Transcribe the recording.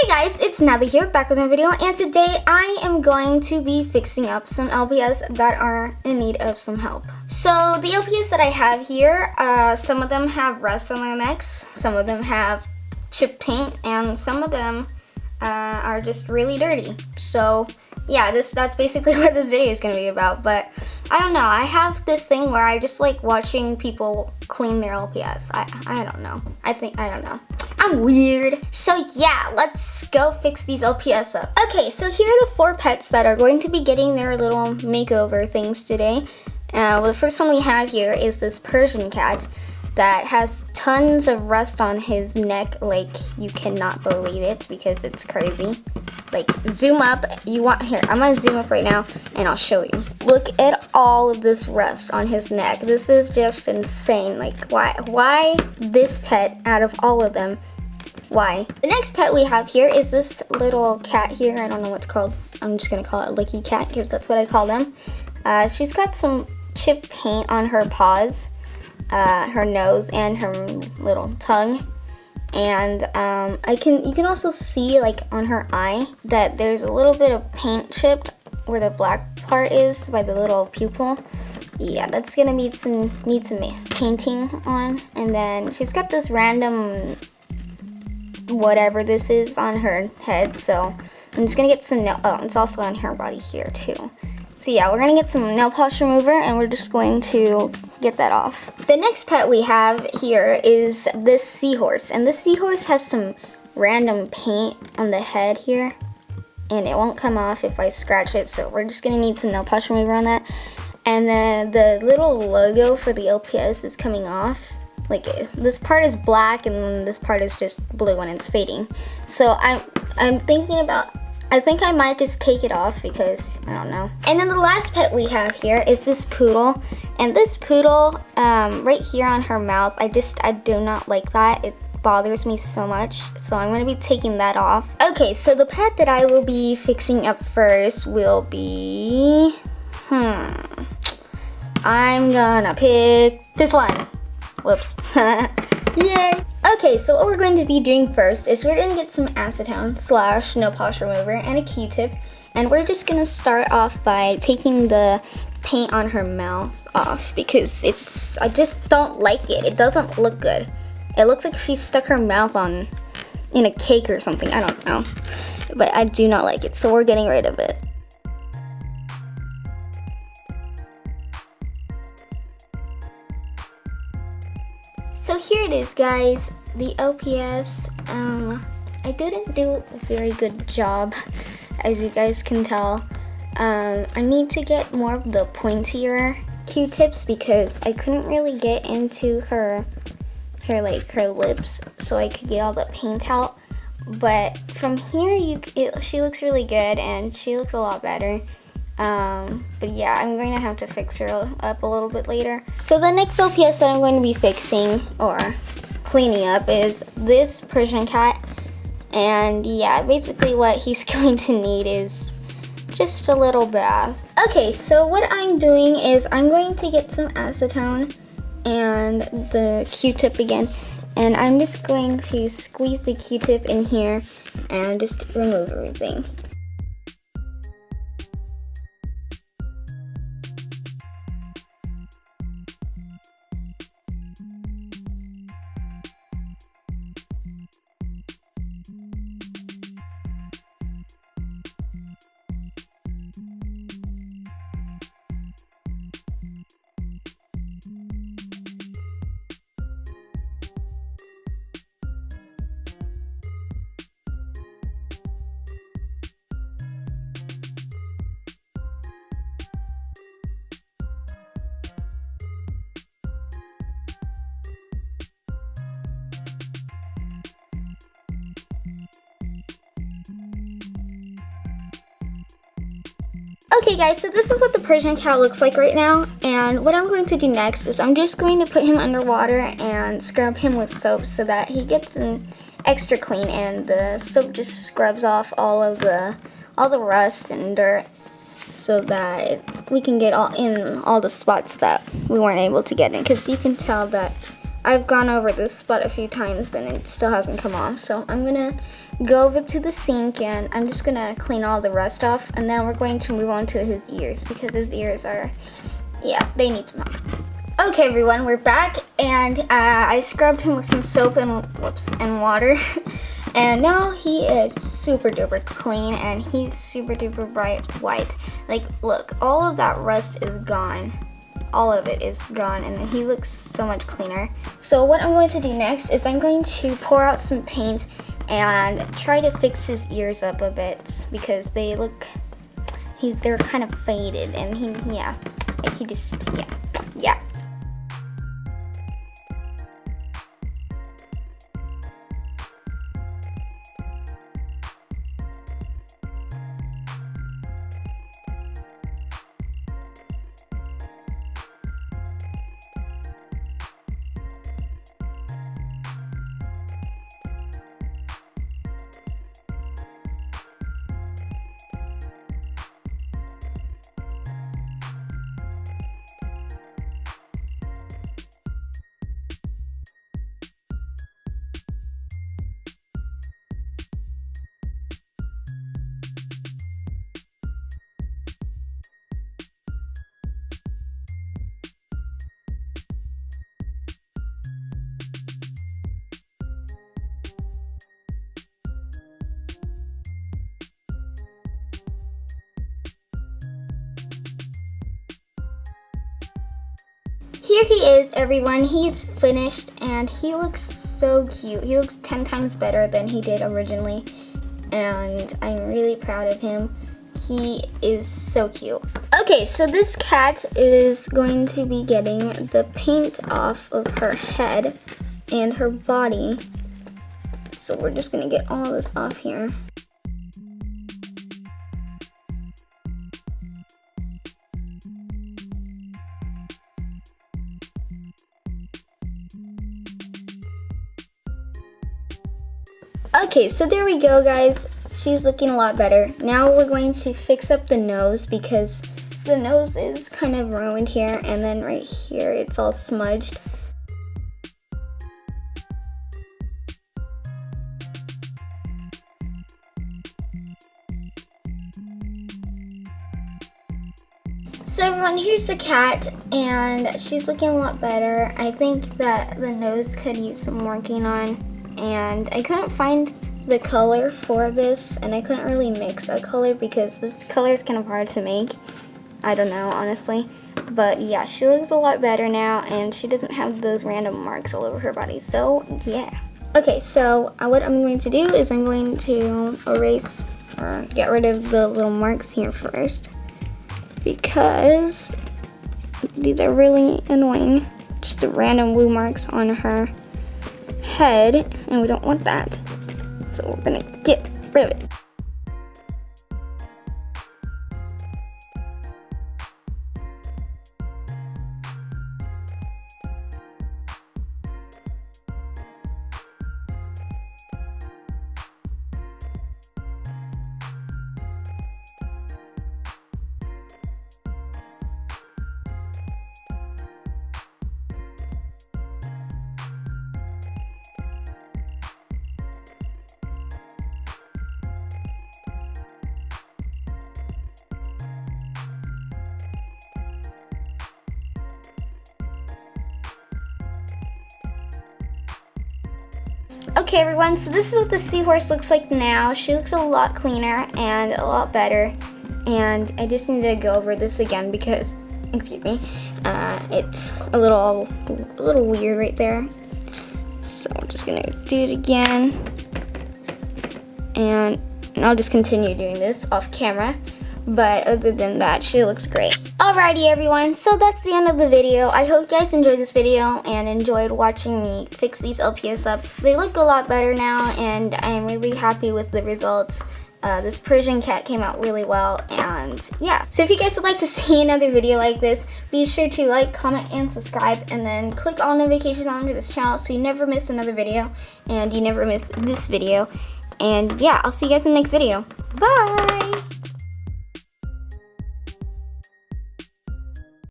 Hey guys, it's Natalie here, back with another video, and today I am going to be fixing up some LPS that are in need of some help. So the LPS that I have here, uh, some of them have rust on their necks, some of them have chip paint, and some of them uh, are just really dirty. So yeah, this that's basically what this video is to be about, but I don't know, I have this thing where I just like watching people clean their LPS. I, I don't know. I think, I don't know. I'm weird. So yeah, let's go fix these LPS up. Okay, so here are the four pets that are going to be getting their little makeover things today. Uh, well, the first one we have here is this Persian cat that has tons of rust on his neck like you cannot believe it because it's crazy like zoom up you want here i'm gonna zoom up right now and i'll show you look at all of this rust on his neck this is just insane like why why this pet out of all of them why. The next pet we have here is this little cat here. I don't know what's called. I'm just gonna call it Licky Cat because that's what I call them. Uh, she's got some chip paint on her paws, uh, her nose, and her little tongue. And um, I can you can also see like on her eye that there's a little bit of paint chipped where the black part is by the little pupil. Yeah, that's gonna need some need some painting on. And then she's got this random whatever this is on her head. So I'm just gonna get some nail, oh, it's also on her body here too. So yeah, we're gonna get some nail polish remover and we're just going to get that off. The next pet we have here is this seahorse. And this seahorse has some random paint on the head here. And it won't come off if I scratch it. So we're just gonna need some nail polish remover on that. And then the little logo for the LPS is coming off like this part is black and this part is just blue when it's fading. So I'm, I'm thinking about, I think I might just take it off because I don't know. And then the last pet we have here is this poodle. And this poodle, um, right here on her mouth, I just, I do not like that. It bothers me so much. So I'm gonna be taking that off. Okay, so the pet that I will be fixing up first will be, hmm. I'm gonna pick this one. Whoops. Yay! Okay, so what we're going to be doing first is we're going to get some acetone slash nail polish remover and a q-tip. And we're just going to start off by taking the paint on her mouth off because it's, I just don't like it. It doesn't look good. It looks like she stuck her mouth on in a cake or something. I don't know. But I do not like it, so we're getting rid of it. It is guys, the LPS. Um, I didn't do a very good job as you guys can tell. Um, I need to get more of the pointier Q-tips because I couldn't really get into her, her like her lips so I could get all the paint out. But from here, you it, she looks really good and she looks a lot better. Um, but yeah, I'm going to have to fix her up a little bit later. So the next LPS that I'm going to be fixing or cleaning up is this Persian cat. And yeah, basically what he's going to need is just a little bath. Okay, so what I'm doing is I'm going to get some acetone and the Q-tip again. And I'm just going to squeeze the Q-tip in here and just remove everything. Okay guys, so this is what the Persian cat looks like right now. And what I'm going to do next is I'm just going to put him underwater and scrub him with soap so that he gets an extra clean and the soap just scrubs off all of the all the rust and dirt so that we can get all in all the spots that we weren't able to get in because you can tell that I've gone over this spot a few times and it still hasn't come off so I'm gonna go over to the sink and I'm just gonna clean all the rust off and then we're going to move on to his ears because his ears are, yeah, they need some help. Okay everyone, we're back and uh, I scrubbed him with some soap and, whoops, and water. and now he is super duper clean and he's super duper bright white. Like look, all of that rust is gone all of it is gone and he looks so much cleaner. So what I'm going to do next is I'm going to pour out some paint and try to fix his ears up a bit because they look, he, they're kind of faded and he, yeah, he just, yeah. Here he is, everyone. He's finished and he looks so cute. He looks 10 times better than he did originally and I'm really proud of him. He is so cute. Okay, so this cat is going to be getting the paint off of her head and her body. So we're just gonna get all this off here. Okay, so there we go, guys. She's looking a lot better. Now we're going to fix up the nose because the nose is kind of ruined here and then right here it's all smudged. So everyone, here's the cat, and she's looking a lot better. I think that the nose could use some working on and I couldn't find the color for this and I couldn't really mix a color because this color is kind of hard to make. I don't know, honestly. But yeah, she looks a lot better now and she doesn't have those random marks all over her body. So yeah. Okay, so uh, what I'm going to do is I'm going to erase or get rid of the little marks here first because these are really annoying. Just the random blue marks on her head and we don't want that. So we're gonna get rid of it. Okay everyone, so this is what the seahorse looks like now. She looks a lot cleaner and a lot better. And I just need to go over this again because, excuse me, uh, it's a little, a little weird right there. So I'm just gonna do it again. And I'll just continue doing this off camera. But other than that, she looks great. Alrighty everyone, so that's the end of the video. I hope you guys enjoyed this video and enjoyed watching me fix these LPS up. They look a lot better now and I'm really happy with the results. Uh, this Persian cat came out really well and yeah. So if you guys would like to see another video like this, be sure to like, comment, and subscribe and then click all notifications on this channel so you never miss another video and you never miss this video. And yeah, I'll see you guys in the next video. Bye!